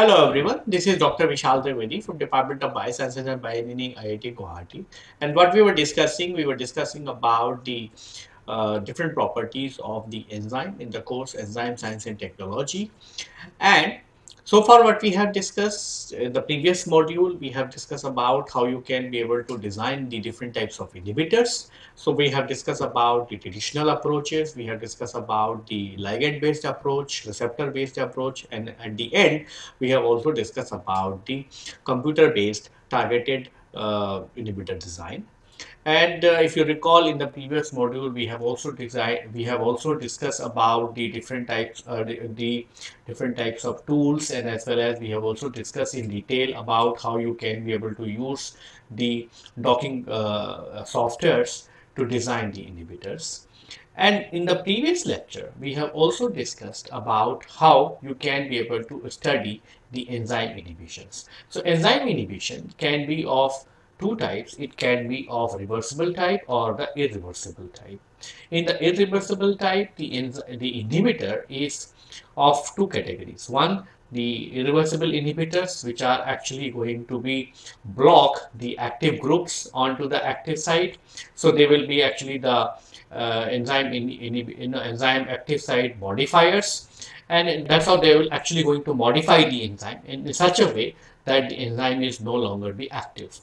Hello everyone, this is Dr. Vishal Trivedi from Department of Biosciences and Bioengineering IIT Guwahati. And what we were discussing, we were discussing about the uh, different properties of the enzyme in the course Enzyme Science and Technology. And so far what we have discussed in the previous module, we have discussed about how you can be able to design the different types of inhibitors. So we have discussed about the traditional approaches, we have discussed about the ligand based approach, receptor based approach and at the end we have also discussed about the computer based targeted uh, inhibitor design. And uh, if you recall in the previous module, we have also designed, we have also discussed about the different types, uh, the, the, different types of tools, and as well as we have also discussed in detail about how you can be able to use the docking uh, softwares to design the inhibitors. And in the previous lecture, we have also discussed about how you can be able to study the enzyme inhibitions. So enzyme inhibition can be of two types. It can be of reversible type or the irreversible type. In the irreversible type, the, the inhibitor is of two categories. One, the irreversible inhibitors, which are actually going to be block the active groups onto the active site. So they will be actually the uh, enzyme in, in, in enzyme active site modifiers and that's how they will actually going to modify the enzyme in such a way that the enzyme is no longer be active.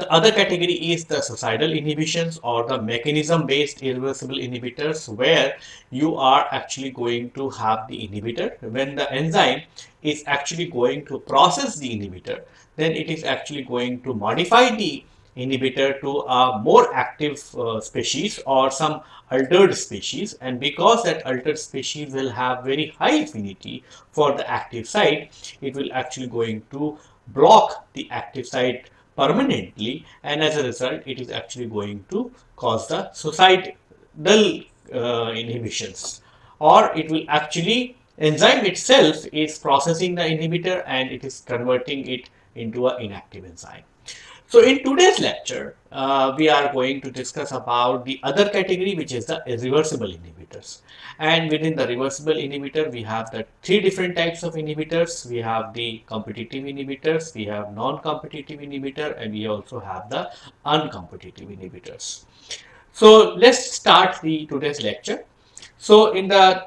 The other category is the suicidal inhibitions or the mechanism based irreversible inhibitors where you are actually going to have the inhibitor. When the enzyme is actually going to process the inhibitor, then it is actually going to modify the inhibitor to a more active uh, species or some altered species and because that altered species will have very high affinity for the active site it will actually going to block the active site permanently and as a result it is actually going to cause the suicidal uh, inhibitions or it will actually enzyme itself is processing the inhibitor and it is converting it into an inactive enzyme. So in today's lecture, uh, we are going to discuss about the other category, which is the irreversible inhibitors. And within the reversible inhibitor, we have the three different types of inhibitors. We have the competitive inhibitors, we have non-competitive inhibitor, and we also have the uncompetitive inhibitors. So let's start the today's lecture. So in the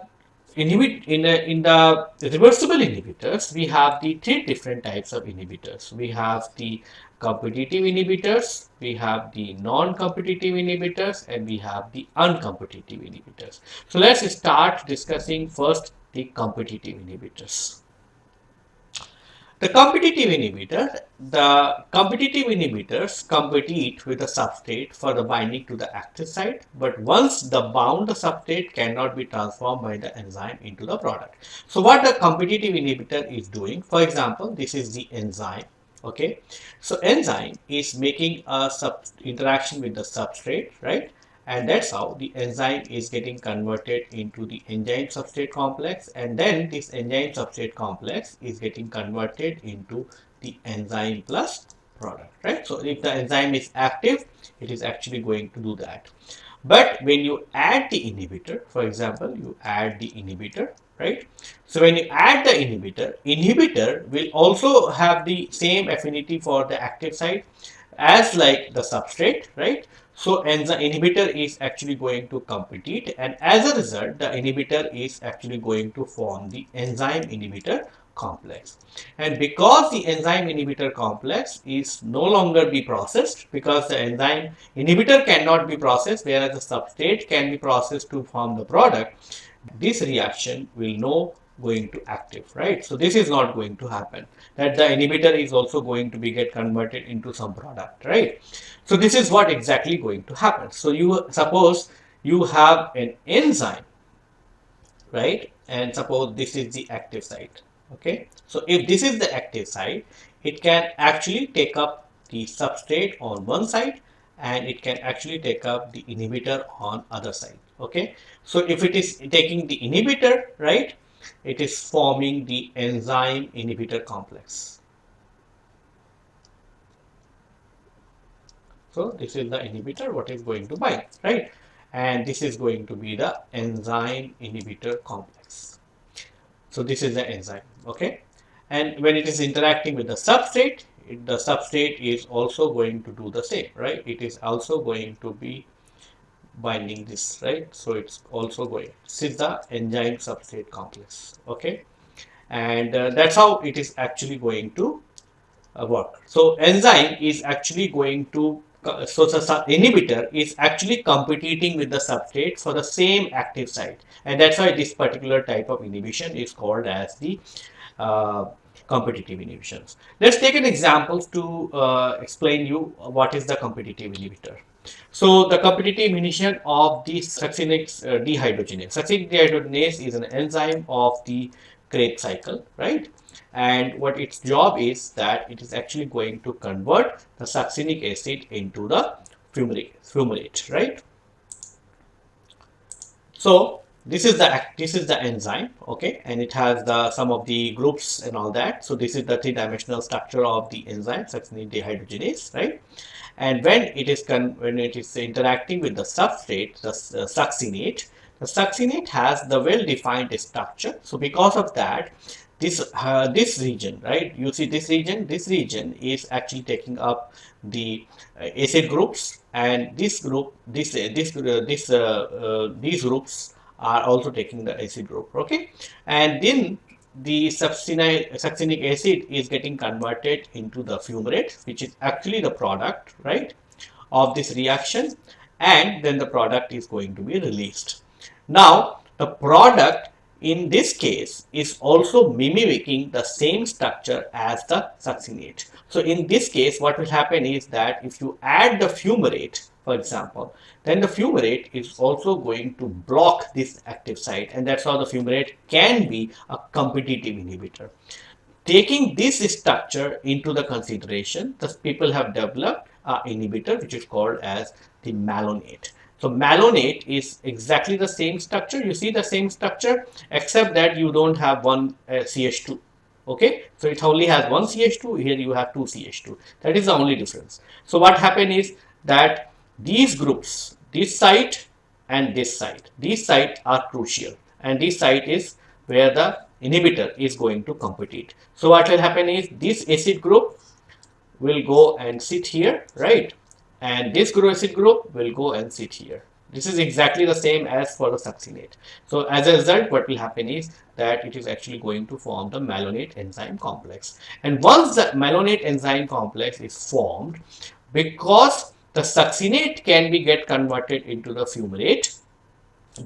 inhibit in the in the reversible inhibitors we have the three different types of inhibitors we have the competitive inhibitors, we have the non-competitive inhibitors, and we have the uncompetitive inhibitors. So let's start discussing first the competitive inhibitors. The competitive inhibitor, the competitive inhibitors compete with the substrate for the binding to the active site, but once the bound substrate cannot be transformed by the enzyme into the product. So what the competitive inhibitor is doing, for example, this is the enzyme okay so enzyme is making a sub interaction with the substrate right and that's how the enzyme is getting converted into the enzyme substrate complex and then this enzyme substrate complex is getting converted into the enzyme plus product right so if the enzyme is active it is actually going to do that but when you add the inhibitor for example you add the inhibitor right? So when you add the inhibitor, inhibitor will also have the same affinity for the active site as like the substrate, right? So enzyme inhibitor is actually going to compete and as a result, the inhibitor is actually going to form the enzyme inhibitor complex. And because the enzyme inhibitor complex is no longer be processed because the enzyme inhibitor cannot be processed whereas the substrate can be processed to form the product, this reaction will no going to active, right? So this is not going to happen. That the inhibitor is also going to be get converted into some product, right? So this is what exactly going to happen. So you suppose you have an enzyme, right? And suppose this is the active site, okay? So if this is the active site, it can actually take up the substrate on one side and it can actually take up the inhibitor on other side okay so if it is taking the inhibitor right it is forming the enzyme inhibitor complex so this is the inhibitor what is going to bind right and this is going to be the enzyme inhibitor complex so this is the enzyme okay and when it is interacting with the substrate, it, the substrate is also going to do the same, right? It is also going to be binding this, right? So it's also going. This is the enzyme substrate complex, okay? And uh, that's how it is actually going to uh, work. So enzyme is actually going to so the inhibitor is actually competing with the substrate for the same active site and that's why this particular type of inhibition is called as the uh, competitive inhibitions. Let's take an example to uh, explain you what is the competitive inhibitor. So the competitive inhibition of the succinate uh, dehydrogenase. Succinate dehydrogenase is an enzyme of the Krebs cycle, right? And what its job is that it is actually going to convert the succinic acid into the fumarate, fumarate right? So this is the this is the enzyme okay? And it has the some of the groups and all that. So this is the three-dimensional structure of the enzyme succinate dehydrogenase right? And when it is when it is interacting with the substrate the uh, succinate the succinate has the well-defined structure. So because of that this uh, this region right? You see this region this region is actually taking up the uh, acid groups and this group this uh, this uh, this uh, these groups are also taking the acid group okay? And then the succinic acid is getting converted into the fumarate which is actually the product right of this reaction. And then the product is going to be released. Now the product in this case is also mimicking the same structure as the succinate so in this case what will happen is that if you add the fumarate for example then the fumarate is also going to block this active site and that's how the fumarate can be a competitive inhibitor. Taking this structure into the consideration, the people have developed an inhibitor which is called as the malonate. So malonate is exactly the same structure. You see the same structure except that you don't have one uh, CH2. Okay, so it only has one CH2. Here you have two CH2. That is the only difference. So what happened is that these groups, this site and this site, these sites are crucial and this site is where the inhibitor is going to compete. So what will happen is this acid group will go and sit here, right? And this acid group will go and sit here. This is exactly the same as for the succinate. So as a result, what will happen is that it is actually going to form the malonate enzyme complex. And once the malonate enzyme complex is formed, because the succinate can be get converted into the fumarate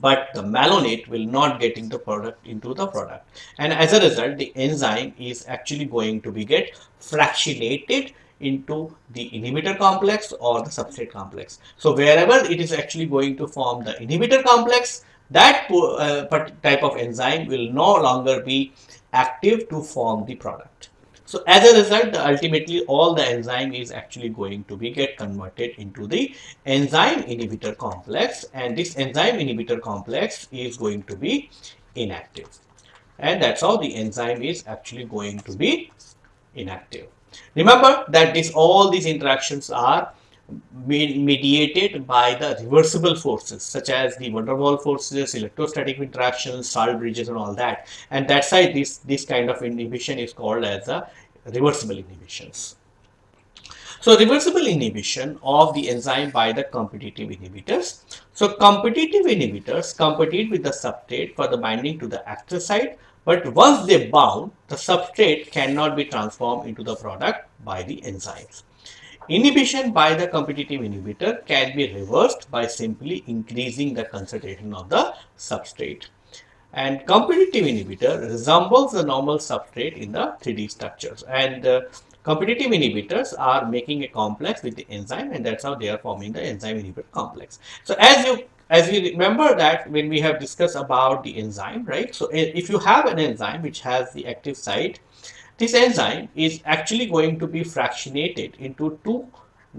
but the malonate will not get into product into the product and as a result the enzyme is actually going to be get fractionated into the inhibitor complex or the substrate complex so wherever it is actually going to form the inhibitor complex that uh, type of enzyme will no longer be active to form the product so as a result, ultimately all the enzyme is actually going to be get converted into the enzyme inhibitor complex and this enzyme inhibitor complex is going to be inactive. And that's how the enzyme is actually going to be inactive. Remember that this all these interactions are mediated by the reversible forces such as the van der forces, electrostatic interactions, salt bridges and all that. And that's why this, this kind of inhibition is called as a reversible inhibitions. So reversible inhibition of the enzyme by the competitive inhibitors. So competitive inhibitors compete with the substrate for the binding to the active site but once they bound, the substrate cannot be transformed into the product by the enzymes. Inhibition by the competitive inhibitor can be reversed by simply increasing the concentration of the substrate. And competitive inhibitor resembles the normal substrate in the 3D structures. And uh, competitive inhibitors are making a complex with the enzyme and that's how they are forming the enzyme inhibitor complex. So as you as we remember that when we have discussed about the enzyme, right? So if you have an enzyme which has the active site this enzyme is actually going to be fractionated into two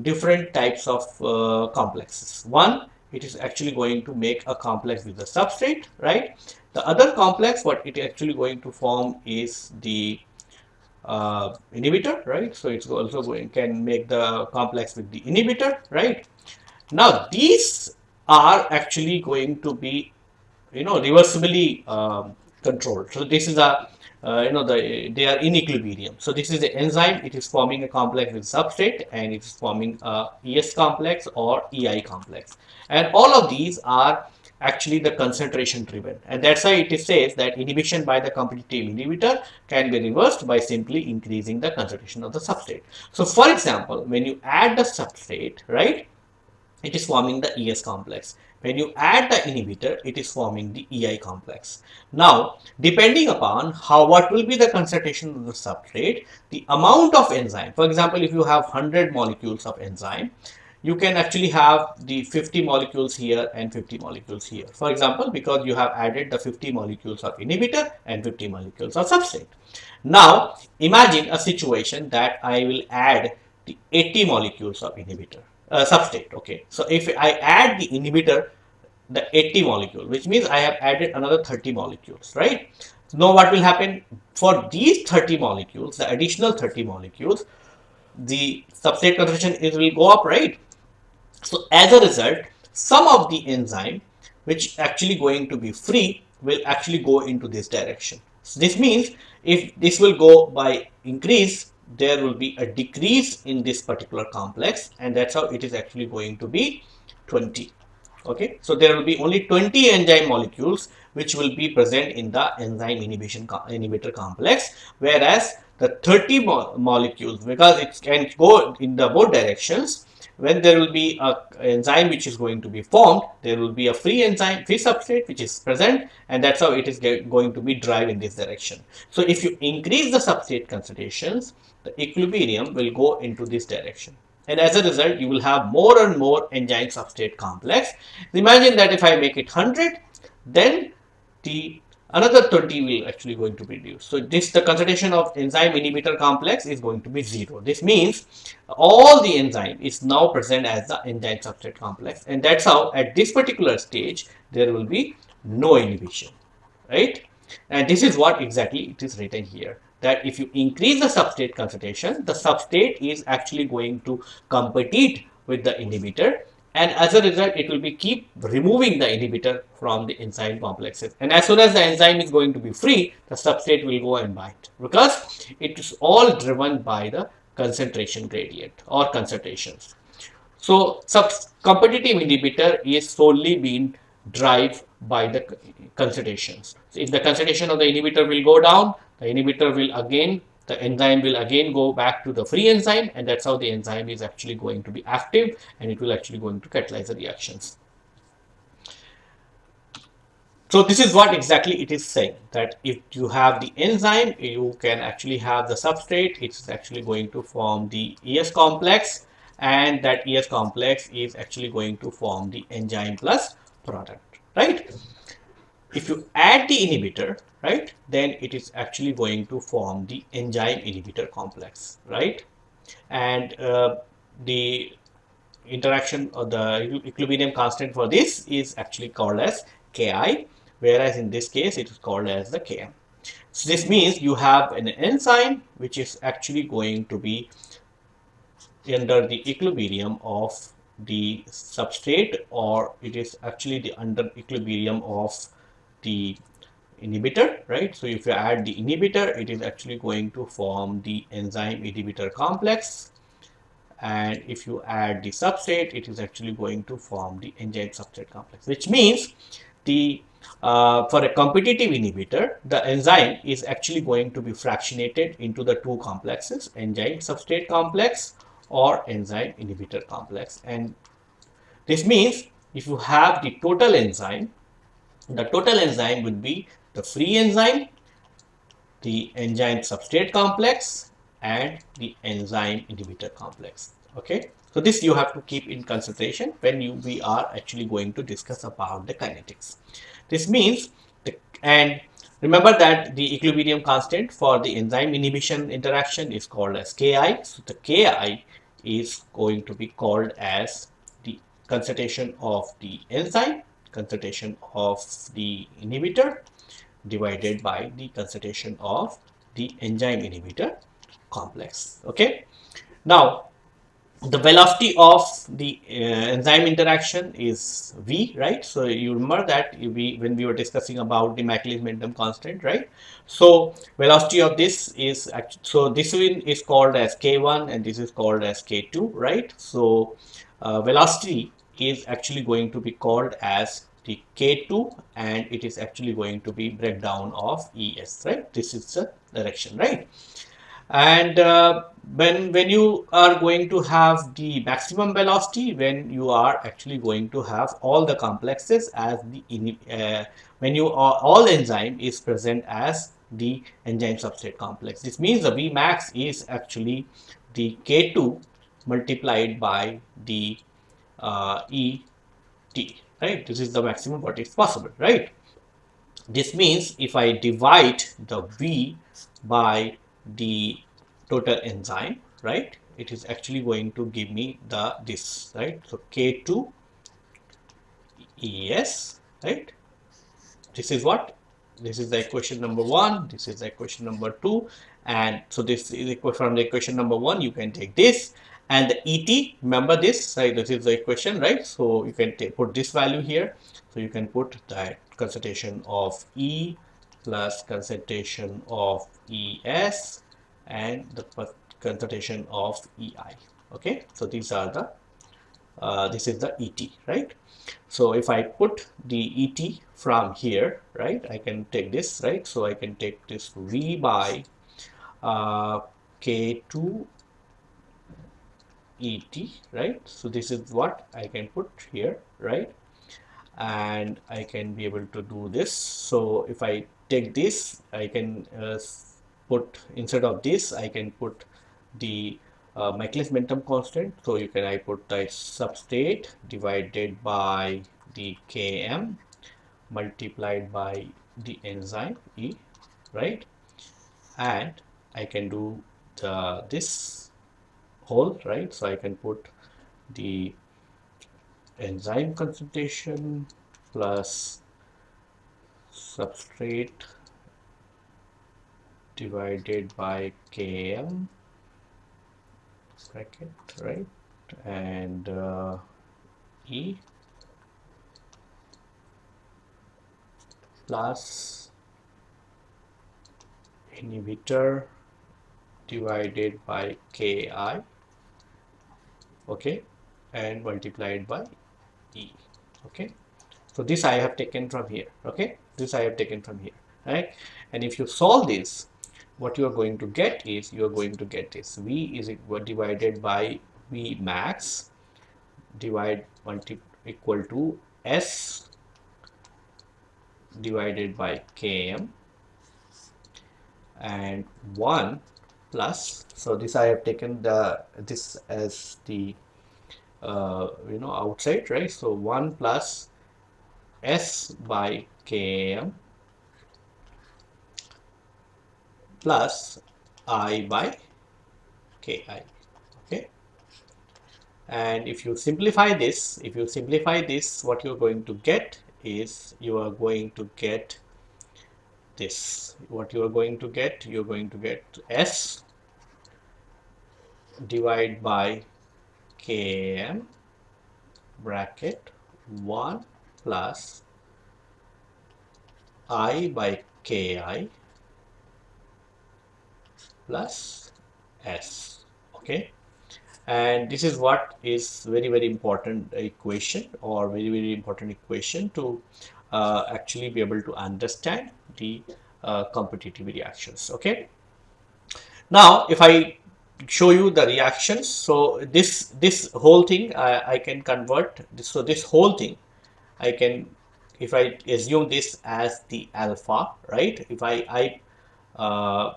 different types of uh, complexes. One, it is actually going to make a complex with the substrate, right? The other complex, what it is actually going to form is the uh, inhibitor, right? So it's also going can make the complex with the inhibitor, right? Now these are actually going to be, you know, reversibly um, controlled. So this is a uh, you know, the, they are in equilibrium. So this is the enzyme, it is forming a complex with substrate and it is forming a ES complex or EI complex. And all of these are actually the concentration driven. And that's why it says that inhibition by the competitive inhibitor can be reversed by simply increasing the concentration of the substrate. So for example, when you add the substrate, right, it is forming the ES complex. When you add the inhibitor, it is forming the EI complex. Now, depending upon how what will be the concentration of the substrate, the amount of enzyme, for example, if you have 100 molecules of enzyme, you can actually have the 50 molecules here and 50 molecules here. For example, because you have added the 50 molecules of inhibitor and 50 molecules of substrate. Now, imagine a situation that I will add the 80 molecules of inhibitor uh, substrate okay. So if i add the inhibitor the 80 molecule which means i have added another 30 molecules right? Now what will happen? For these 30 molecules the additional 30 molecules the substrate concentration is will go up right? So as a result some of the enzyme which actually going to be free will actually go into this direction. So this means if this will go by increase there will be a decrease in this particular complex and that's how it is actually going to be 20 okay? So there will be only 20 enzyme molecules which will be present in the enzyme inhibition inhibitor complex whereas the 30 mo molecules because it can go in the both directions when there will be a enzyme which is going to be formed there will be a free enzyme free substrate which is present and that's how it is going to be drive in this direction. So if you increase the substrate concentrations the equilibrium will go into this direction. And as a result you will have more and more enzyme substrate complex. Imagine that if i make it 100 then the another 20 will actually going to be reduced. So this the concentration of enzyme inhibitor complex is going to be zero. This means all the enzyme is now present as the enzyme substrate complex and that's how at this particular stage there will be no inhibition right? And this is what exactly it is written here that if you increase the substrate concentration, the substrate is actually going to compete with the inhibitor and as a result it will be keep removing the inhibitor from the enzyme complexes. And as soon as the enzyme is going to be free the substrate will go and bind. Because it is all driven by the concentration gradient or concentrations. So competitive inhibitor is solely being driven by the concentrations. So if the concentration of the inhibitor will go down the inhibitor will again the enzyme will again go back to the free enzyme and that's how the enzyme is actually going to be active and it will actually going to catalyze the reactions. So this is what exactly it is saying that if you have the enzyme, you can actually have the substrate. It's actually going to form the ES complex and that ES complex is actually going to form the enzyme plus product, right? If you add the inhibitor, right? Then it is actually going to form the enzyme inhibitor complex right? And uh, the interaction of the equilibrium constant for this is actually called as ki whereas in this case it is called as the km so this means you have an enzyme which is actually going to be under the equilibrium of the substrate or it is actually the under equilibrium of the inhibitor, right? So if you add the inhibitor, it is actually going to form the enzyme inhibitor complex. And if you add the substrate, it is actually going to form the enzyme substrate complex, which means the uh, for a competitive inhibitor, the enzyme is actually going to be fractionated into the two complexes, enzyme substrate complex or enzyme inhibitor complex. And this means if you have the total enzyme, the total enzyme would be the free enzyme, the enzyme substrate complex and the enzyme inhibitor complex. Okay. So this you have to keep in consideration when you we are actually going to discuss about the kinetics. This means the, and remember that the equilibrium constant for the enzyme inhibition interaction is called as Ki. So the Ki is going to be called as the concentration of the enzyme, concentration of the inhibitor divided by the concentration of the enzyme inhibitor complex okay? Now the velocity of the uh, enzyme interaction is v right? So you remember that we when we were discussing about the Michaelis Menten constant right? So velocity of this is so this one is called as k1 and this is called as k2 right? So uh, velocity is actually going to be called as the k2 and it is actually going to be breakdown of es right? This is the direction right? And uh, when when you are going to have the maximum velocity when you are actually going to have all the complexes as the uh, when you are all enzyme is present as the enzyme substrate complex. This means the vmax is actually the k2 multiplied by the uh, et right this is the maximum what is possible right this means if i divide the v by the total enzyme, right? It is actually going to give me the this, right? So K2 ES, right? This is what? This is the equation number one. This is the equation number two. And so this is from the equation number one, you can take this and the ET, remember this, right? This is the equation, right? So you can put this value here. So you can put that concentration of E plus concentration of ES and the concentration of EI. Okay, so these are the uh, this is the ET, right? So if I put the ET from here, right, I can take this, right? So I can take this V by uh, K2 ET, right? So this is what I can put here, right? And I can be able to do this. So if I take this, I can uh, put instead of this I can put the uh, Michaelis Menten constant so you can I put the substrate divided by the Km multiplied by the enzyme E right and I can do the this whole right? So I can put the enzyme concentration plus substrate divided by km bracket right? And uh, e plus inhibitor divided by ki okay and multiplied by e okay. So this i have taken from here okay. This i have taken from here right. And if you solve this what you are going to get is you are going to get this. V is divided by v max divide multi equal to s divided by km and 1 plus. So this I have taken the this as the uh, you know outside right? So 1 plus s by km plus i by ki okay? And if you simplify this if you simplify this what you're going to get is you are going to get this. What you are going to get you're going to get s divide by km bracket 1 plus i by ki plus s. Okay? And this is what is very very important equation or very very important equation to uh, actually be able to understand the uh, competitive reactions okay? Now if I show you the reactions so this this whole thing I, I can convert this, so this whole thing I can if I assume this as the alpha right? If I I uh,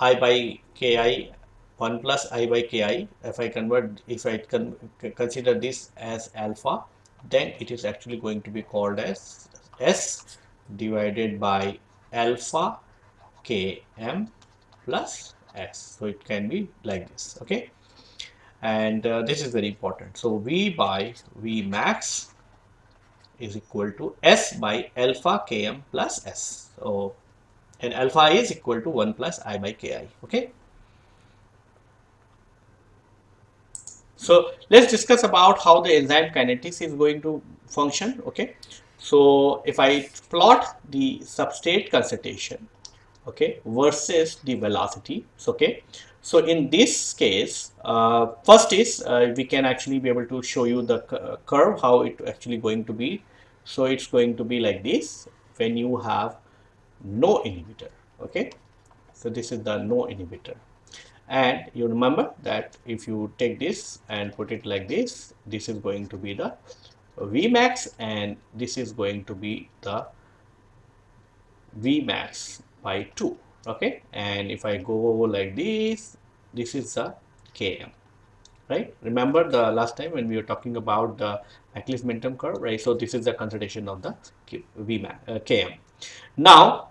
i by ki 1 plus i by ki if I convert if I con consider this as alpha then it is actually going to be called as s divided by alpha km plus s so it can be like this okay and uh, this is very important so v by v max is equal to s by alpha km plus s so and alpha is equal to 1 plus i by ki okay So let's discuss about how the enzyme kinetics is going to function. Okay. So if I plot the substrate concentration, okay, versus the velocity, okay. So in this case, uh, first is uh, we can actually be able to show you the curve how it actually going to be. So it's going to be like this when you have no inhibitor. Okay. So this is the no inhibitor and you remember that if you take this and put it like this this is going to be the Vmax and this is going to be the Vmax by 2 okay? And if I go like this this is the Km right? Remember the last time when we were talking about the Michaelis Menten curve right? So this is the concentration of the Vmax uh, Km. Now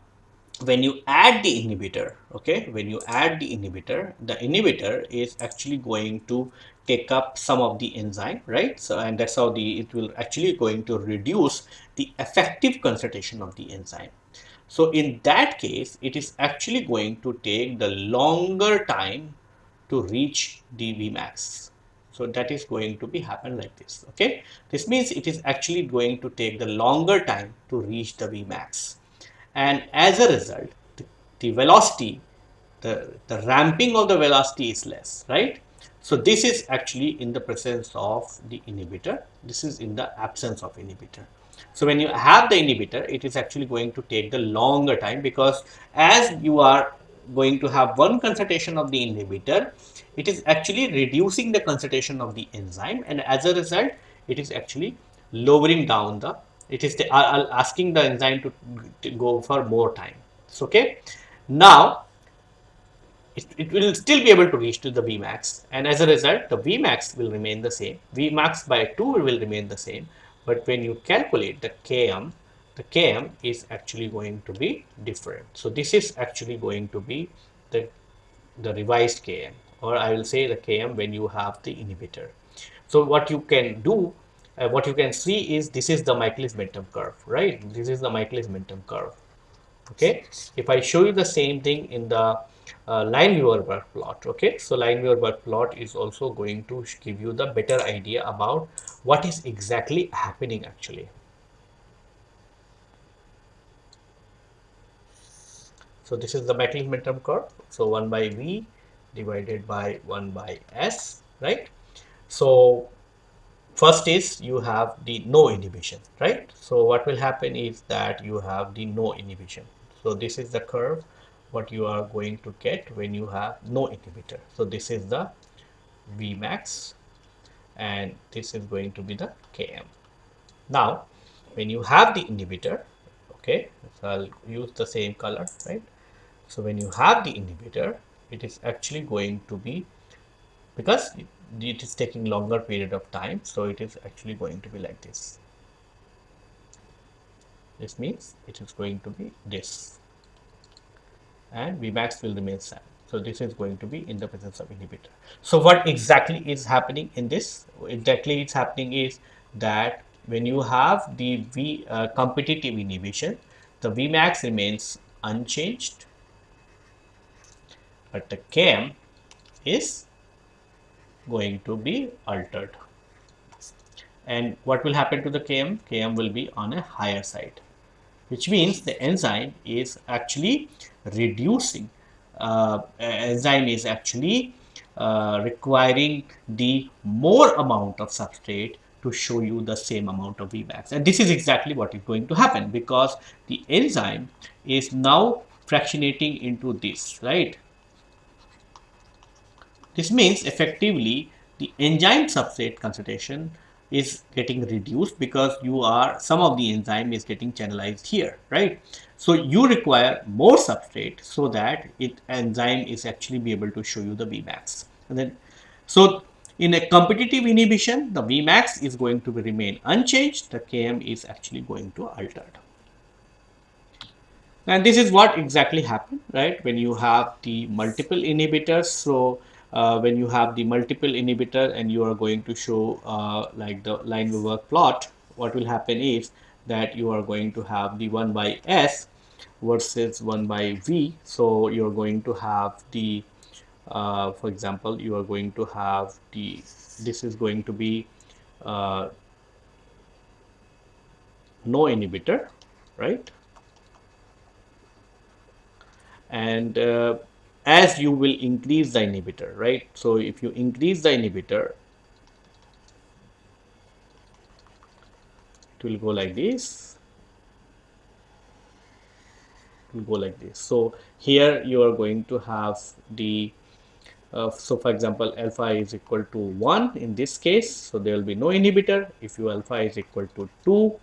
when you add the inhibitor okay? When you add the inhibitor the inhibitor is actually going to take up some of the enzyme right? So and that's how the it will actually going to reduce the effective concentration of the enzyme. So in that case it is actually going to take the longer time to reach the vmax so that is going to be happen like this okay? This means it is actually going to take the longer time to reach the vmax and as a result the, the velocity the, the ramping of the velocity is less right so this is actually in the presence of the inhibitor. This is in the absence of inhibitor. So when you have the inhibitor it is actually going to take the longer time because as you are going to have one concentration of the inhibitor it is actually reducing the concentration of the enzyme and as a result it is actually lowering down the it is the, uh, asking the enzyme to, to, go for more time. So, okay. Now it, it will still be able to reach to the Vmax. And as a result the Vmax will remain the same. Vmax by 2 will remain the same. But when you calculate the Km the Km is actually going to be different. So this is actually going to be the the revised Km. Or I will say the Km when you have the inhibitor. So what you can do uh, what you can see is this is the Michaelis-Menten curve, right? This is the Michaelis-Menten curve. Okay, if I show you the same thing in the uh, Lineweaver plot, okay, so line Lineweaver plot is also going to give you the better idea about what is exactly happening actually. So this is the Michaelis-Menten curve. So 1 by V divided by 1 by S, right? So first is you have the no inhibition right so what will happen is that you have the no inhibition so this is the curve what you are going to get when you have no inhibitor. So this is the vmax and this is going to be the km. Now when you have the inhibitor okay so i'll use the same color right? So when you have the inhibitor it is actually going to be because it is taking longer period of time so it is actually going to be like this. This means it is going to be this and Vmax will remain same so this is going to be in the presence of inhibitor. So what exactly is happening in this? Exactly it's happening is that when you have the V uh, competitive inhibition the Vmax remains unchanged but the Km is going to be altered. And what will happen to the Km? Km will be on a higher side which means the enzyme is actually reducing uh, enzyme is actually uh, requiring the more amount of substrate to show you the same amount of Vmax. And this is exactly what is going to happen because the enzyme is now fractionating into this right? This means effectively the enzyme substrate concentration is getting reduced because you are some of the enzyme is getting channelized here right so you require more substrate so that it enzyme is actually be able to show you the vmax. And then so in a competitive inhibition the vmax is going to remain unchanged. The km is actually going to alter and this is what exactly happened right? When you have the multiple inhibitors so uh, when you have the multiple inhibitor and you are going to show uh, like the Lineweaver plot, what will happen is that you are going to have the 1 by S versus 1 by V. So you're going to have the uh, for example you are going to have the this is going to be uh, no inhibitor right? And uh, as you will increase the inhibitor right? So if you increase the inhibitor it will go like this it will go like this. So here you are going to have the uh, so for example alpha is equal to 1 in this case. So there will be no inhibitor. If you alpha is equal to 2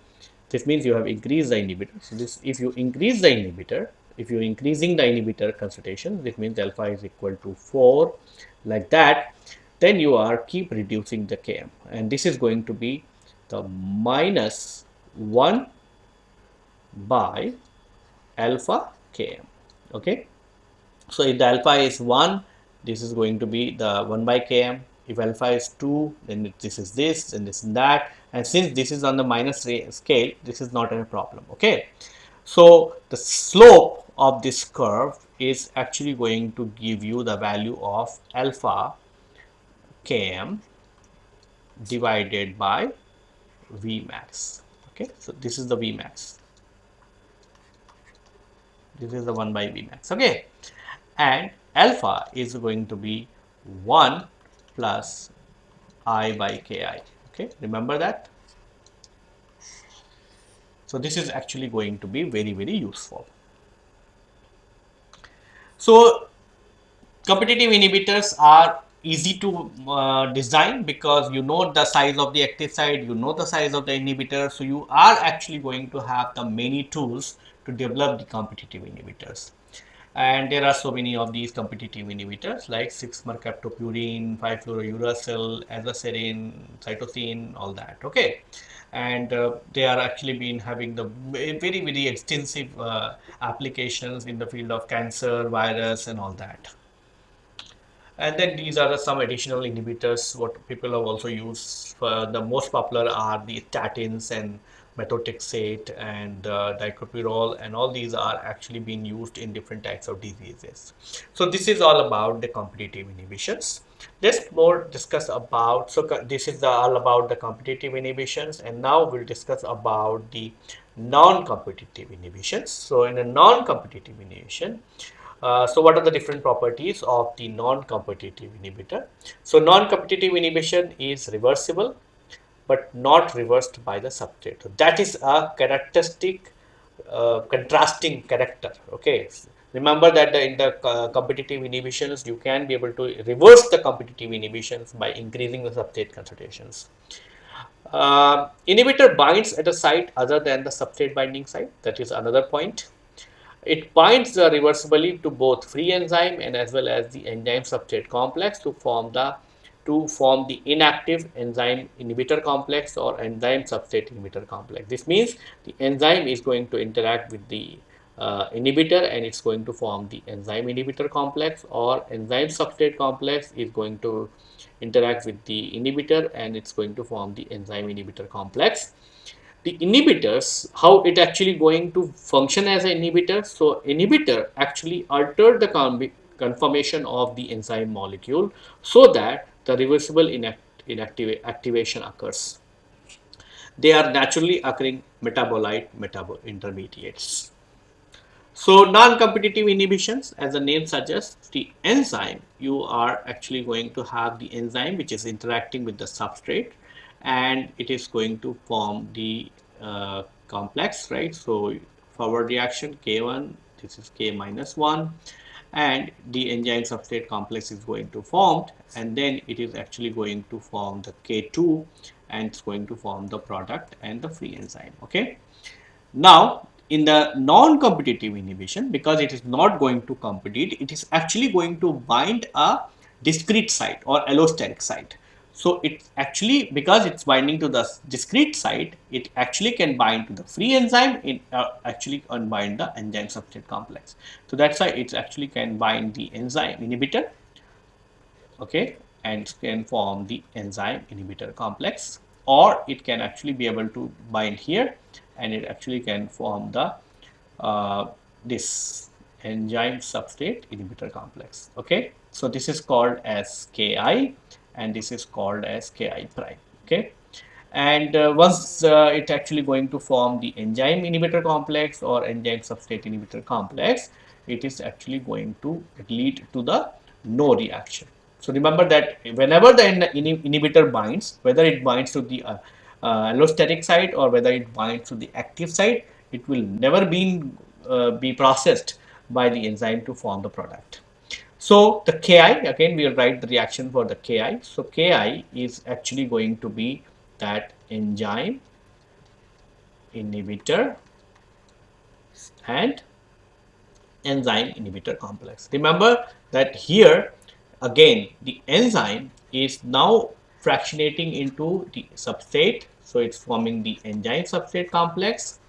this means you have increased the inhibitor. So this if you increase the inhibitor if you're increasing the inhibitor concentration this means alpha is equal to 4 like that then you are keep reducing the km and this is going to be the minus 1 by alpha km okay? So if the alpha is 1 this is going to be the 1 by km if alpha is 2 then this is this and this and that. And since this is on the minus scale this is not a problem. Okay? So the slope of this curve is actually going to give you the value of alpha km divided by v max. Okay, so this is the Vmax. This is the 1 by Vmax. Okay, and alpha is going to be 1 plus I by Ki. Okay, remember that. So this is actually going to be very, very useful. So competitive inhibitors are easy to uh, design because you know the size of the active site, you know the size of the inhibitor. So you are actually going to have the many tools to develop the competitive inhibitors. And there are so many of these competitive inhibitors like 6-mercaptopurine, 5-fluorouracil, azacitidine, cytosine, all that. Okay and uh, they are actually been having the very very extensive uh, applications in the field of cancer virus and all that and then these are some additional inhibitors what people have also used the most popular are the statins and methotrexate and uh, and all these are actually being used in different types of diseases. So this is all about the competitive inhibitions. Let's more discuss about so this is all about the competitive inhibitions and now we'll discuss about the non-competitive inhibitions. So in a non-competitive inhibition uh, so what are the different properties of the non-competitive inhibitor? So non-competitive inhibition is reversible but not reversed by the substrate so that is a characteristic uh, contrasting character okay Remember that in the uh, competitive inhibitions, you can be able to reverse the competitive inhibitions by increasing the substrate concentrations. Uh, inhibitor binds at a site other than the substrate binding site. That is another point. It binds uh, reversibly to both free enzyme and as well as the enzyme substrate complex to form the to form the inactive enzyme inhibitor complex or enzyme substrate inhibitor complex. This means the enzyme is going to interact with the uh, inhibitor and it's going to form the enzyme inhibitor complex or enzyme substrate complex is going to interact with the inhibitor and it's going to form the enzyme inhibitor complex. The inhibitors, how it actually going to function as an inhibitor. So inhibitor actually alter the conformation of the enzyme molecule so that the reversible inact inactive activation occurs. They are naturally occurring metabolite metabol intermediates. So non-competitive inhibitions, as the name suggests, the enzyme, you are actually going to have the enzyme which is interacting with the substrate and it is going to form the uh, complex, right? So forward reaction K1, this is K minus 1 and the enzyme substrate complex is going to form and then it is actually going to form the K2 and it's going to form the product and the free enzyme, okay? Now, in the non-competitive inhibition because it is not going to compete it is actually going to bind a discrete site or allosteric site so it's actually because it's binding to the discrete site it actually can bind to the free enzyme it uh, actually unbind the enzyme substrate complex. So that's why it actually can bind the enzyme inhibitor okay and can form the enzyme inhibitor complex. Or it can actually be able to bind here and it actually can form the uh, this enzyme substrate inhibitor complex. Okay, so this is called as Ki and this is called as Ki prime. Okay, and uh, once uh, it actually going to form the enzyme inhibitor complex or enzyme substrate inhibitor complex, it is actually going to lead to the no reaction. So remember that whenever the inhibitor binds, whether it binds to the uh, uh, allosteric site or whether it binds to the active site, it will never be, uh, be processed by the enzyme to form the product. So the Ki, again we will write the reaction for the Ki. So Ki is actually going to be that enzyme inhibitor and enzyme inhibitor complex. Remember that here again the enzyme is now fractionating into the substrate. So it's forming the enzyme substrate complex.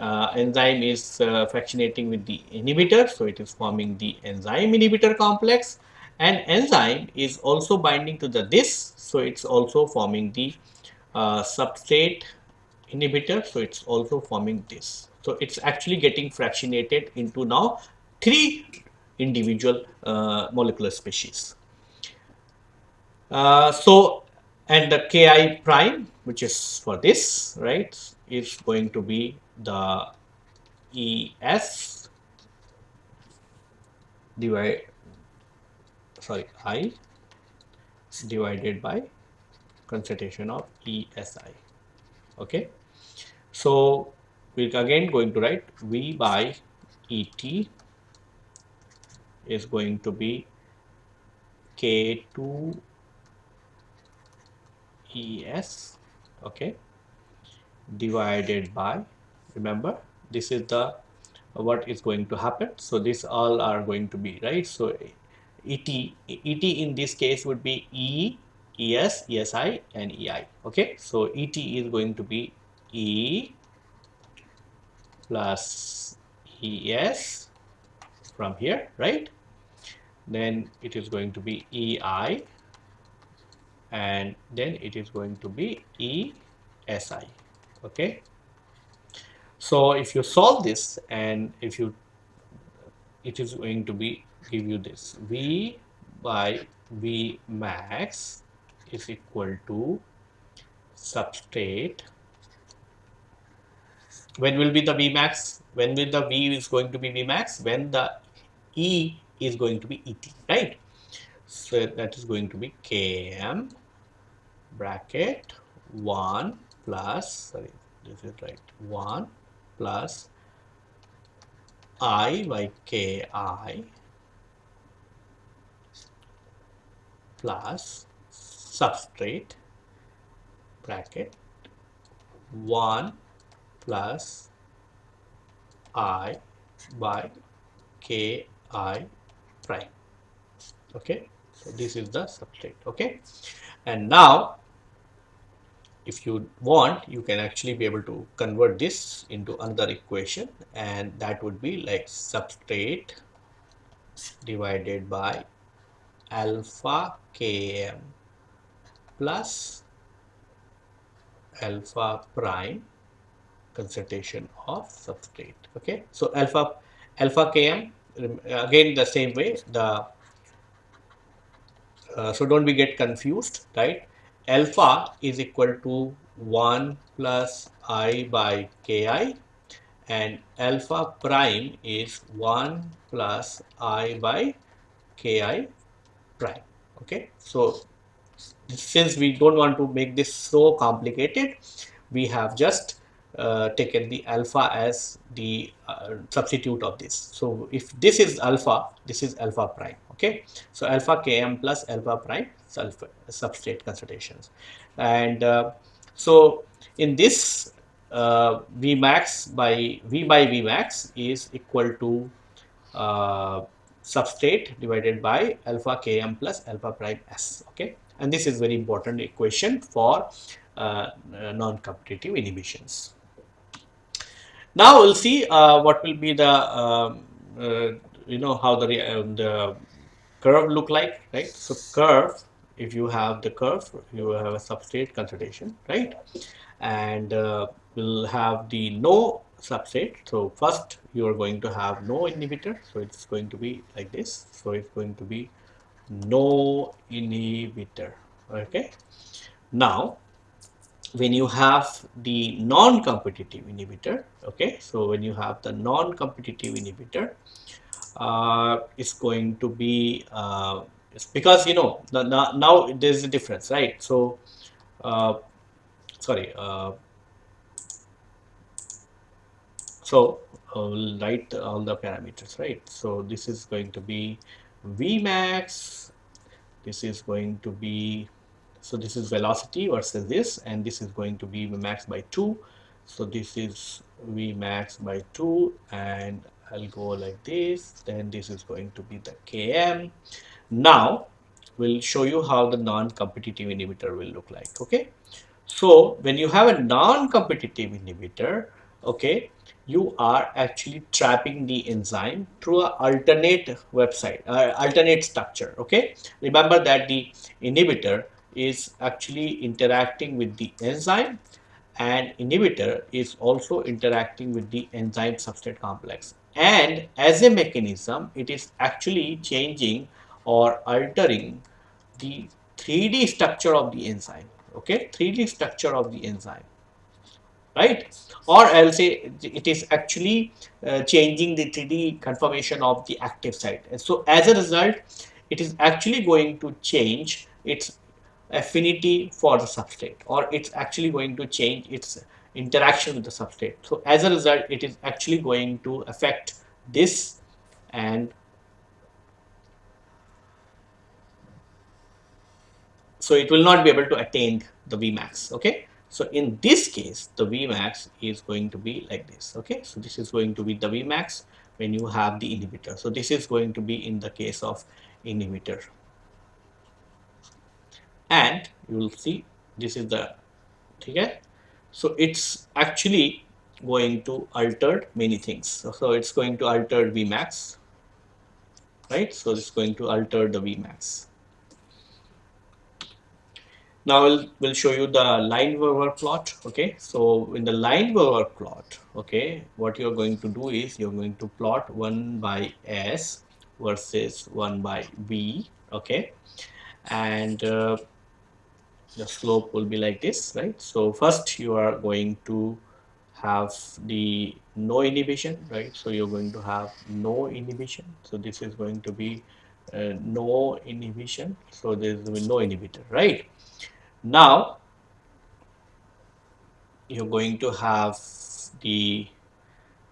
Uh, enzyme is uh, fractionating with the inhibitor. So it is forming the enzyme inhibitor complex and enzyme is also binding to the this. So it's also forming the uh, substrate inhibitor. So it's also forming this. So it's actually getting fractionated into now three individual uh, molecular species. Uh, so, and the Ki prime, which is for this, right, is going to be the ES divide, sorry, I divided by concentration of ESI. Okay. So, we're again going to write V by ET is going to be K2 ES okay divided by remember this is the what is going to happen. So this all are going to be right? So et et in this case would be e es esi and ei okay? So et is going to be e plus es from here right? Then it is going to be ei and then it is going to be ESI okay? So if you solve this and if you it is going to be give you this. V by V max is equal to substrate. When will be the V max? When will the V is going to be V max? When the E is going to be ET right? So that is going to be Km bracket 1 plus sorry this is right 1 plus i by ki plus substrate bracket 1 plus i by ki prime. Okay so this is the substrate okay? And now if you want you can actually be able to convert this into another equation and that would be like substrate divided by alpha km plus alpha prime concentration of substrate okay? So alpha alpha km again the same way the uh, so don't we get confused right alpha is equal to 1 plus i by ki and alpha prime is 1 plus i by ki prime okay? So since we don't want to make this so complicated we have just uh, taken the alpha as the uh, substitute of this. So if this is alpha this is alpha prime okay? So alpha km plus alpha prime sulfur substrate concentrations. And uh, so in this uh, Vmax by V by Vmax is equal to uh, substrate divided by alpha Km plus alpha prime S okay? And this is very important equation for uh, non-competitive inhibitions. Now we'll see uh, what will be the um, uh, you know how the, the curve look like right? So curve if you have the curve you have a substrate concentration right and uh, we'll have the no substrate. So first you are going to have no inhibitor. So it's going to be like this. So it's going to be no inhibitor. Okay. Now when you have the non-competitive inhibitor, okay. So when you have the non-competitive inhibitor, uh, it's going to be uh, because you know now, there's a difference, right? So uh, sorry. Uh, so I'll write all the parameters, right? So this is going to be Vmax. This is going to be, so this is velocity versus this, and this is going to be Vmax by 2. So this is Vmax by 2, and I'll go like this. Then this is going to be the Km. Now, we'll show you how the non-competitive inhibitor will look like, okay? So when you have a non-competitive inhibitor, okay, you are actually trapping the enzyme through an alternate website, uh, alternate structure. Okay, remember that the inhibitor is actually interacting with the enzyme and inhibitor is also interacting with the enzyme substrate complex and as a mechanism it is actually changing or altering the 3d structure of the enzyme okay? 3d structure of the enzyme right? Or I'll say it is actually uh, changing the 3D conformation of the active site. And so as a result it is actually going to change its affinity for the substrate or it's actually going to change its interaction with the substrate. So as a result it is actually going to affect this and so it will not be able to attain the Vmax okay so in this case, the Vmax is going to be like this. Okay, so this is going to be the Vmax when you have the inhibitor. So this is going to be in the case of inhibitor. And you will see this is the okay. So it's actually going to alter many things. So, so it's going to alter Vmax, right? So it's going to alter the Vmax. Now we'll, we'll show you the Lineweaver plot. Okay, so in the Lineweaver plot, okay, what you're going to do is you're going to plot 1 by S versus 1 by V. Okay, and uh, the slope will be like this, right? So first you are going to have the no inhibition, right? So you're going to have no inhibition. So this is going to be uh, no inhibition. So there is no inhibitor, right? Now you're going to have the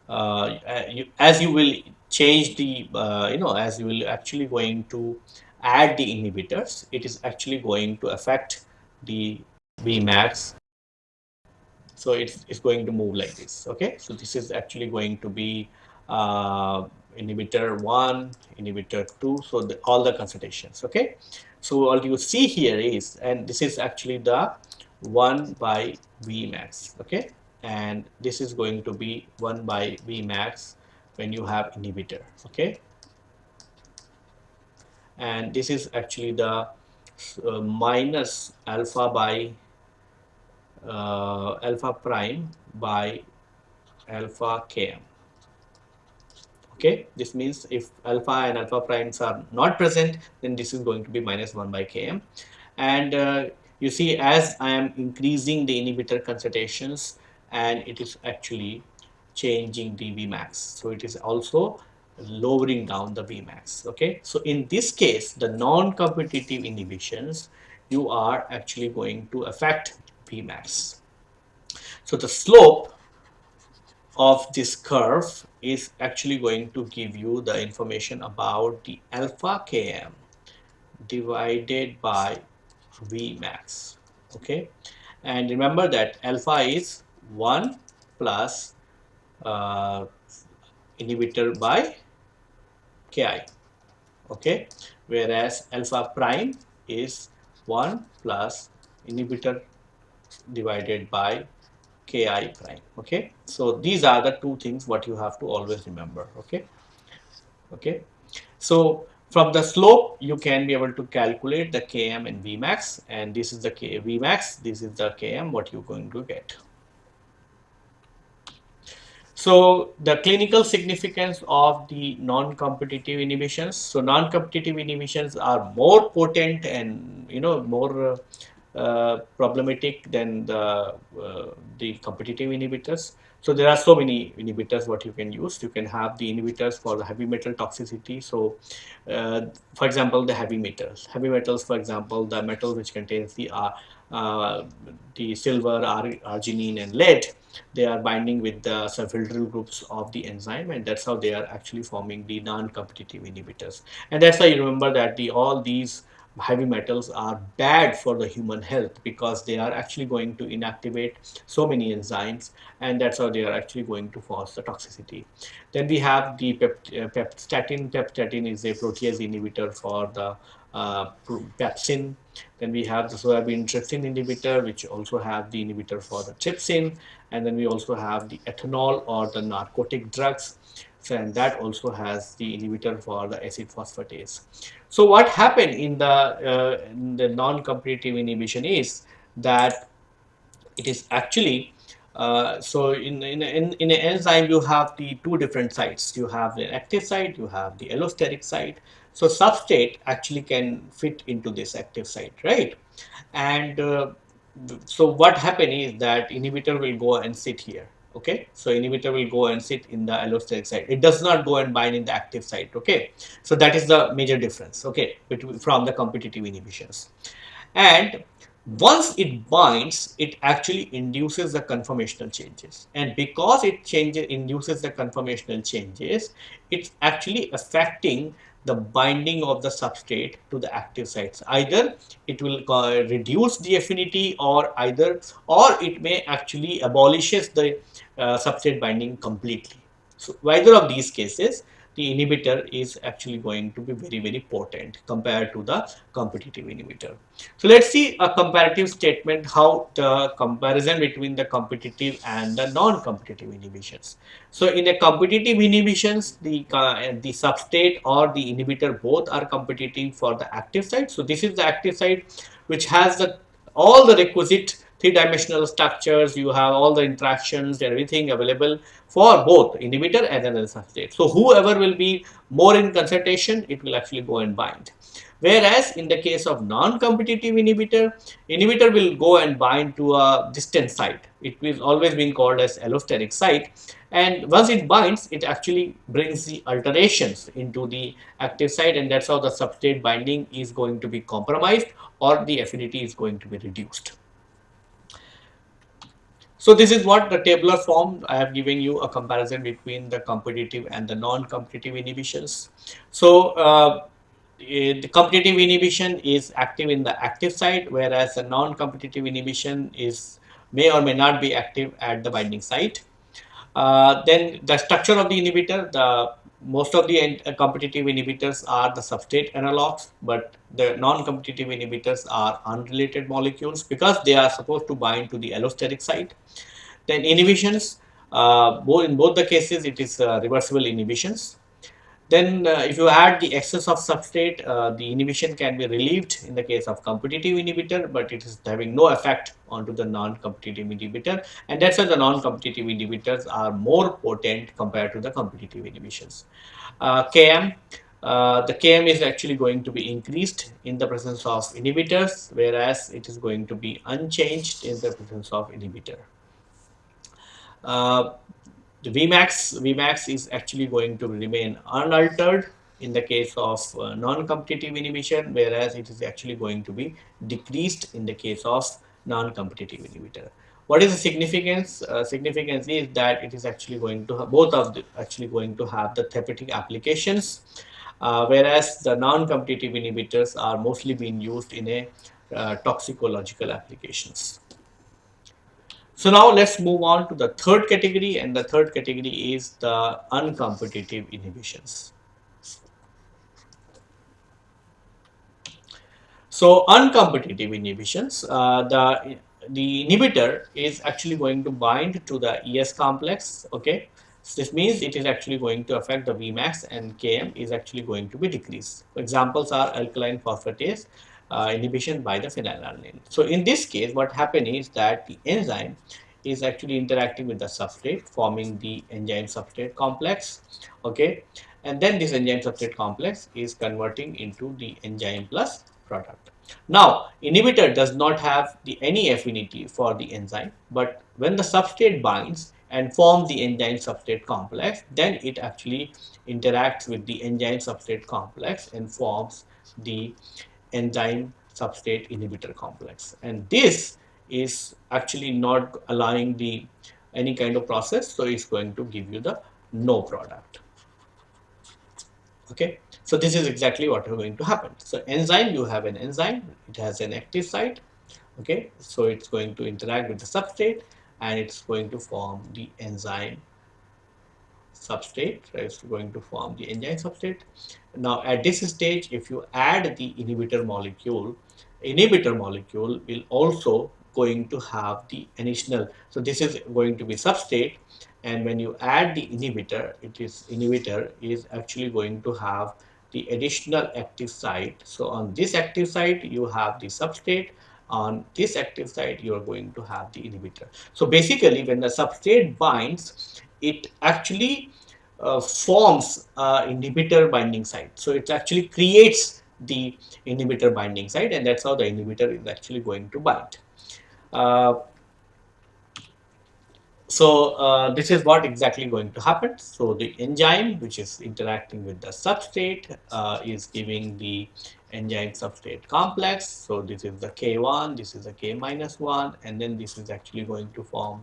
uh, you, as you will change the uh, you know as you will actually going to add the inhibitors it is actually going to affect the Vmax. So it's, it's going to move like this okay? So this is actually going to be uh, inhibitor 1 inhibitor 2 so the, all the concentrations okay so what you see here is, and this is actually the 1 by Vmax, okay? And this is going to be 1 by Vmax when you have inhibitor, okay? And this is actually the uh, minus alpha by uh, alpha prime by alpha km okay this means if alpha and alpha primes are not present then this is going to be minus 1 by km. And uh, you see as I am increasing the inhibitor concentrations and it is actually changing the Vmax. So it is also lowering down the Vmax. Okay? So in this case the non-competitive inhibitions you are actually going to affect Vmax. So the slope of this curve is actually going to give you the information about the alpha km divided by Vmax okay? And remember that alpha is 1 plus uh, inhibitor by ki okay? Whereas alpha prime is 1 plus inhibitor divided by ki prime okay? So these are the two things what you have to always remember okay? Okay? So from the slope you can be able to calculate the km and vmax and this is the k vmax this is the km what you're going to get. So the clinical significance of the non-competitive inhibitions. So non-competitive inhibitions are more potent and you know more uh, problematic than the uh, the competitive inhibitors. So there are so many inhibitors what you can use. You can have the inhibitors for the heavy metal toxicity. So uh, for example, the heavy metals. Heavy metals, for example, the metal which contains the uh, uh, the silver, arginine, and lead they are binding with the sulfhydryl groups of the enzyme and that's how they are actually forming the non-competitive inhibitors and that's why you remember that the all these heavy metals are bad for the human health because they are actually going to inactivate so many enzymes and that's how they are actually going to cause the toxicity. Then we have the uh, pepstatin. Pepstatin is a protease inhibitor for the uh, pepsin. Then we have the soybean trypsin inhibitor, which also have the inhibitor for the trypsin. And then we also have the ethanol or the narcotic drugs. And that also has the inhibitor for the acid phosphatase. So what happened in the, uh, the non-competitive inhibition is that it is actually uh, so in, in, in, in an enzyme you have the two different sites you have the active site you have the allosteric site so substrate actually can fit into this active site, right? And uh, so what happen is that inhibitor will go and sit here. Okay, so inhibitor will go and sit in the allosteric site. It does not go and bind in the active site. Okay, so that is the major difference. Okay, between from the competitive inhibitions. And once it binds, it actually induces the conformational changes. And because it changes, induces the conformational changes, it's actually affecting the binding of the substrate to the active sites. Either it will uh, reduce the affinity or either or it may actually abolishes the substrate binding completely. So either of these cases the inhibitor is actually going to be very very potent compared to the competitive inhibitor. So let's see a comparative statement how the comparison between the competitive and the non-competitive inhibitions. So in a competitive inhibitions the uh, the substrate or the inhibitor both are competitive for the active site. So this is the active site which has the all the requisite three-dimensional structures, you have all the interactions, everything available for both inhibitor and another substrate. So whoever will be more in concentration, it will actually go and bind. Whereas in the case of non-competitive inhibitor, inhibitor will go and bind to a distant site. It is always been called as allosteric site. And once it binds, it actually brings the alterations into the active site and that's how the substrate binding is going to be compromised or the affinity is going to be reduced. So this is what the tabular form I have given you a comparison between the competitive and the non-competitive inhibitions. So uh, eh, the competitive inhibition is active in the active site whereas the non-competitive inhibition is may or may not be active at the binding site. Uh, then the structure of the inhibitor, the most of the uh, competitive inhibitors are the substrate analogs, but the non-competitive inhibitors are unrelated molecules because they are supposed to bind to the allosteric site. Then inhibitions, uh, in both the cases, it is uh, reversible inhibitions. Then uh, if you add the excess of substrate, uh, the inhibition can be relieved in the case of competitive inhibitor, but it is having no effect onto the non-competitive inhibitor. And that's why the non-competitive inhibitors are more potent compared to the competitive inhibitions. Uh, KM, uh, the KM is actually going to be increased in the presence of inhibitors, whereas it is going to be unchanged in the presence of inhibitor. Vmax, Vmax is actually going to remain unaltered in the case of uh, non-competitive inhibition, whereas it is actually going to be decreased in the case of non-competitive inhibitor. What is the significance? Uh, significance is that it is actually going to have, both of the actually going to have the therapeutic applications, uh, whereas the non-competitive inhibitors are mostly being used in a uh, toxicological applications. So now let's move on to the third category and the third category is the uncompetitive inhibitions. So uncompetitive inhibitions, uh, the, the inhibitor is actually going to bind to the ES complex, okay. So this means it is actually going to affect the Vmax and Km is actually going to be decreased. Examples are alkaline phosphatase, uh, inhibition by the phenylalanine. So in this case, what happened is that the enzyme is actually interacting with the substrate forming the enzyme substrate complex okay and then this enzyme substrate complex is converting into the enzyme plus product now inhibitor does not have the any affinity for the enzyme but when the substrate binds and forms the enzyme substrate complex then it actually interacts with the enzyme substrate complex and forms the enzyme substrate inhibitor complex. And this is actually not allowing the any kind of process so it's going to give you the no product. Okay? So this is exactly what is going to happen. So enzyme you have an enzyme it has an active site okay? So it's going to interact with the substrate and it's going to form the enzyme substrate is going to form the enzyme substrate. Now at this stage if you add the inhibitor molecule inhibitor molecule will also going to have the additional so this is going to be substrate and when you add the inhibitor it is inhibitor is actually going to have the additional active site. So on this active site you have the substrate on this active site you are going to have the inhibitor. So basically when the substrate binds it actually uh, forms uh, inhibitor binding site so it actually creates the inhibitor binding site and that's how the inhibitor is actually going to bind uh, so uh, this is what exactly going to happen. So the enzyme which is interacting with the substrate uh, is giving the enzyme substrate complex. So this is the K1, this is the K minus 1 and then this is actually going to form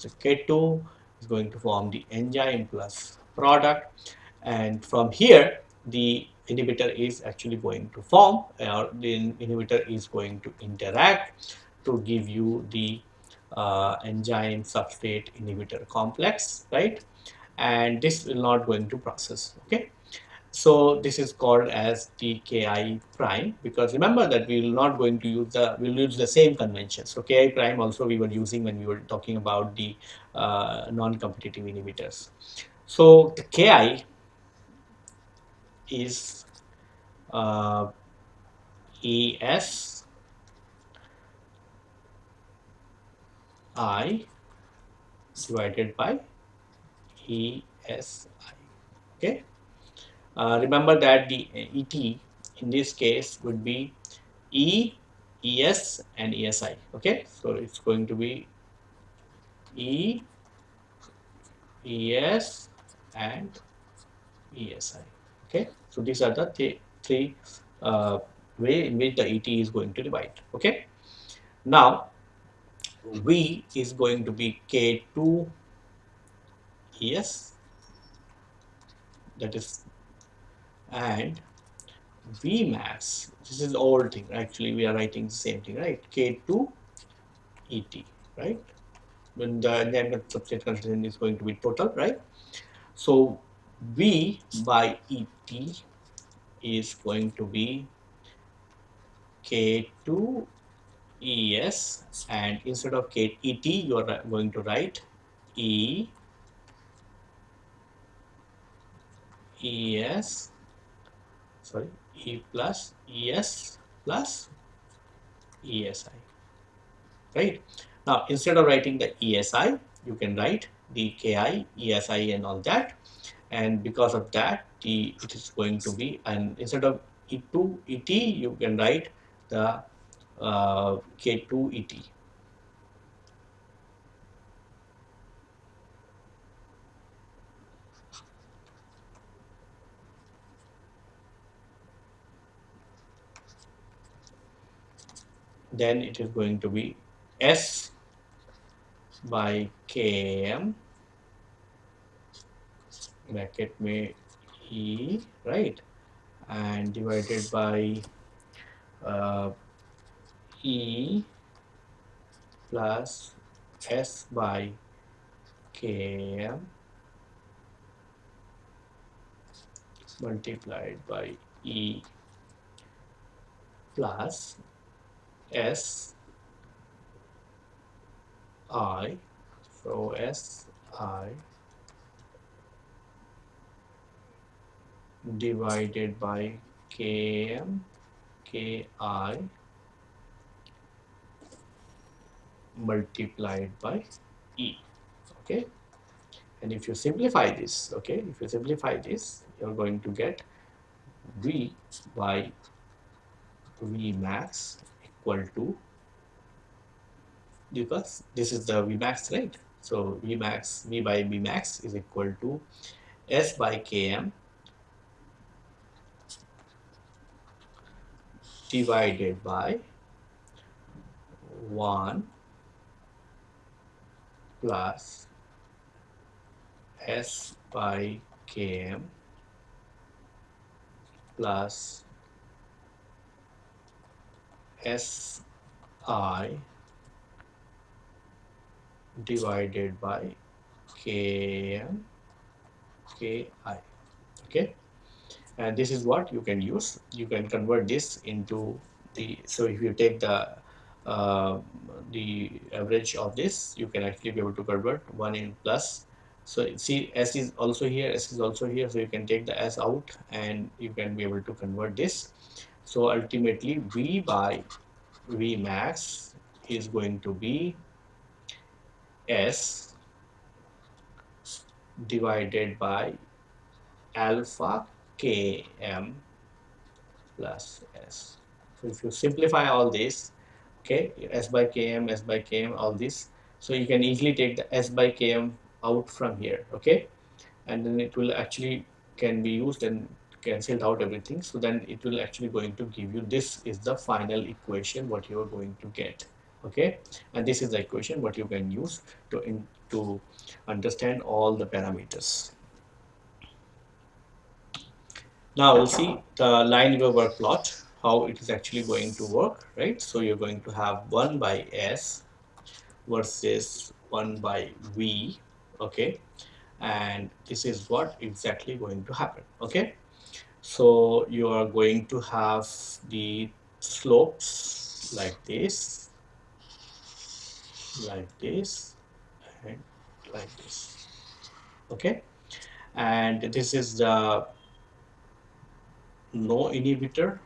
the K2 is going to form the enzyme plus product and from here the inhibitor is actually going to form or the inhibitor is going to interact to give you the uh, enzyme substrate inhibitor complex, right? And this will not going to process, okay? So this is called as the Ki prime because remember that we will not going to use the, we'll use the same convention. So Ki prime also we were using when we were talking about the uh, non-competitive inhibitors. So the Ki is uh, ES I divided by ESI. Okay. Uh, remember that the ET in this case would be E, ES and ESI. Okay. So it's going to be E, ES and ESI. Okay. So these are the th three uh, way in which the ET is going to divide. Okay. Now V is going to be K2 ES that is and V max this is the old thing actually we are writing the same thing right K2 ET right when the enzyme substrate concentration is going to be total right so V by ET is going to be K2 ES and instead of K ET you are going to write E ES sorry E plus ES plus ESI right? Now instead of writing the ESI you can write the KI ESI and all that and because of that the it is going to be and instead of E2 ET you can write the uh, K2ET. Then it is going to be S by Km bracket may E right. And divided by uh, E plus S by Km multiplied by E plus S I so S I divided by Km Ki multiplied by E. Okay. And if you simplify this, okay, if you simplify this, you're going to get V by V max equal to because this is the V max, right? So V max, V by V max is equal to S by Km divided by 1 plus S by Km plus Si divided by Km Ki. Okay, and this is what you can use. You can convert this into the so if you take the uh, the average of this, you can actually be able to convert one in plus. So see s is also here, s is also here, so you can take the s out and you can be able to convert this. So ultimately v by v max is going to be s divided by alpha km plus s. So if you simplify all this, okay, s by km, s by km, all this, so you can easily take the s by km out from here, okay, and then it will actually can be used and cancelled out everything. So then it will actually going to give you this is the final equation what you are going to get, okay, and this is the equation what you can use to in, to understand all the parameters. Now we'll see the line Lineweaver plot, how it is actually going to work, right? So you're going to have 1 by S versus 1 by V, okay? And this is what exactly going to happen, okay? So you are going to have the slopes like this, like this, and like this, okay? And this is the no inhibitor.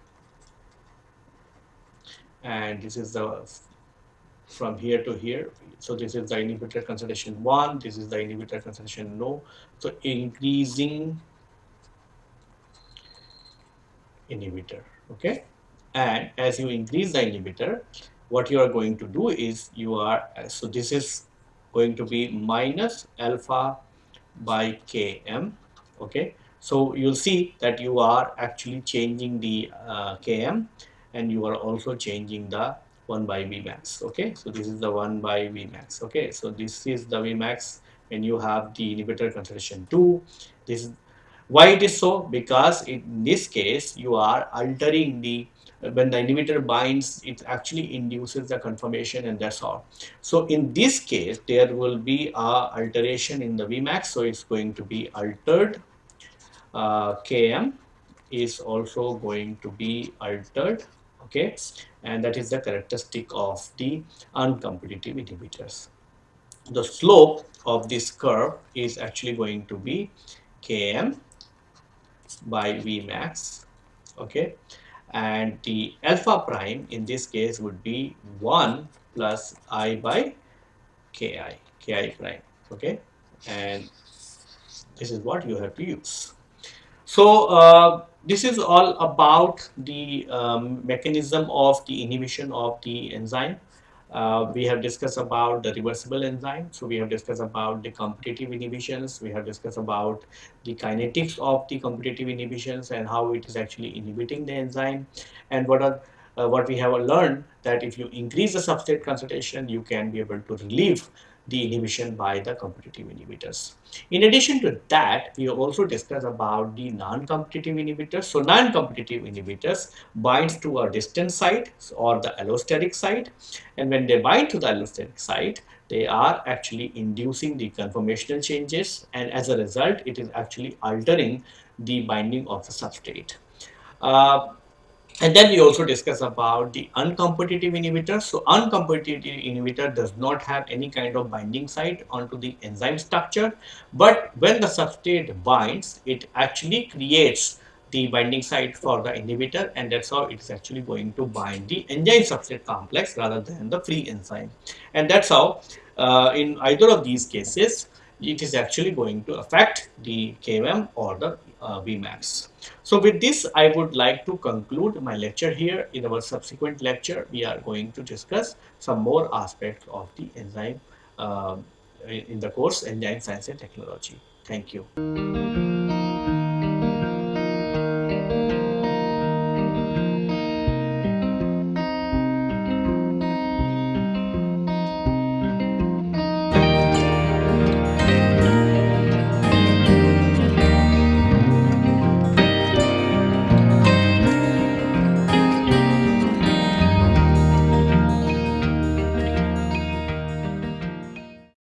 And this is the from here to here. So this is the inhibitor concentration 1 this is the inhibitor concentration no. So increasing inhibitor. Okay? And as you increase the inhibitor what you are going to do is you are so this is going to be minus alpha by km okay so you'll see that you are actually changing the uh, Km and you are also changing the 1 by Vmax. Okay, so this is the 1 by Vmax. Okay, so this is the Vmax when you have the inhibitor concentration 2. This is why it is so because in this case you are altering the when the inhibitor binds it actually induces the conformation and that's all. So in this case there will be a alteration in the vmax. So it's going to be altered. Uh, Km is also going to be altered. Okay. And that is the characteristic of the uncompetitive inhibitors. The slope of this curve is actually going to be Km by Vmax. Okay and the alpha prime in this case would be 1 plus i by ki ki prime okay and this is what you have to use so uh, this is all about the um, mechanism of the inhibition of the enzyme. Uh, we have discussed about the reversible enzyme. So we have discussed about the competitive inhibitions. We have discussed about the kinetics of the competitive inhibitions and how it is actually inhibiting the enzyme. And what are uh, what we have learned that if you increase the substrate concentration, you can be able to relieve the inhibition by the competitive inhibitors. In addition to that, we also discussed about the non-competitive inhibitors. So non-competitive inhibitors binds to a distant site or the allosteric site and when they bind to the allosteric site, they are actually inducing the conformational changes and as a result, it is actually altering the binding of the substrate. Uh, and then we also discuss about the uncompetitive inhibitor. So uncompetitive inhibitor does not have any kind of binding site onto the enzyme structure. But when the substrate binds, it actually creates the binding site for the inhibitor and that's how it's actually going to bind the enzyme substrate complex rather than the free enzyme and that's how uh, in either of these cases it is actually going to affect the KM or the uh, Vmax. So with this I would like to conclude my lecture here. In our subsequent lecture we are going to discuss some more aspects of the enzyme uh, in the course enzyme science and technology. Thank you.